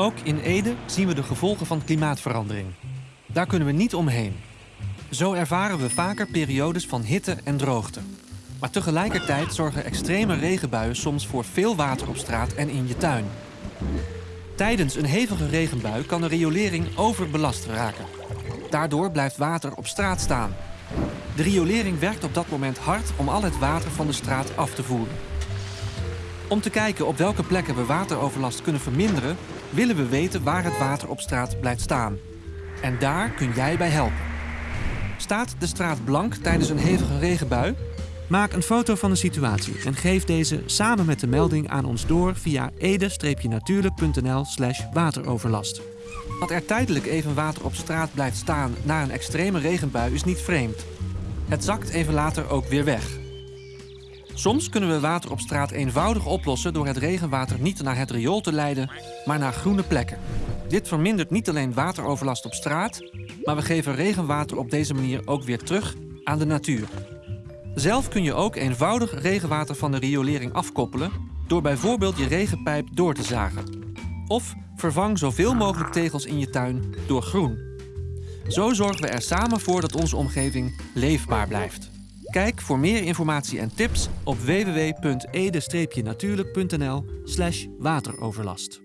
Ook in Ede zien we de gevolgen van klimaatverandering. Daar kunnen we niet omheen. Zo ervaren we vaker periodes van hitte en droogte. Maar tegelijkertijd zorgen extreme regenbuien soms voor veel water op straat en in je tuin. Tijdens een hevige regenbui kan de riolering overbelast raken. Daardoor blijft water op straat staan. De riolering werkt op dat moment hard om al het water van de straat af te voeren. Om te kijken op welke plekken we wateroverlast kunnen verminderen, willen we weten waar het water op straat blijft staan. En daar kun jij bij helpen. Staat de straat blank tijdens een hevige regenbui? Maak een foto van de situatie en geef deze samen met de melding aan ons door via ede-natuurlijk.nl slash wateroverlast. Dat er tijdelijk even water op straat blijft staan na een extreme regenbui is niet vreemd. Het zakt even later ook weer weg. Soms kunnen we water op straat eenvoudig oplossen door het regenwater niet naar het riool te leiden, maar naar groene plekken. Dit vermindert niet alleen wateroverlast op straat, maar we geven regenwater op deze manier ook weer terug aan de natuur. Zelf kun je ook eenvoudig regenwater van de riolering afkoppelen door bijvoorbeeld je regenpijp door te zagen. Of vervang zoveel mogelijk tegels in je tuin door groen. Zo zorgen we er samen voor dat onze omgeving leefbaar blijft. Kijk voor meer informatie en tips op www.ede-natuurlijk.nl wateroverlast.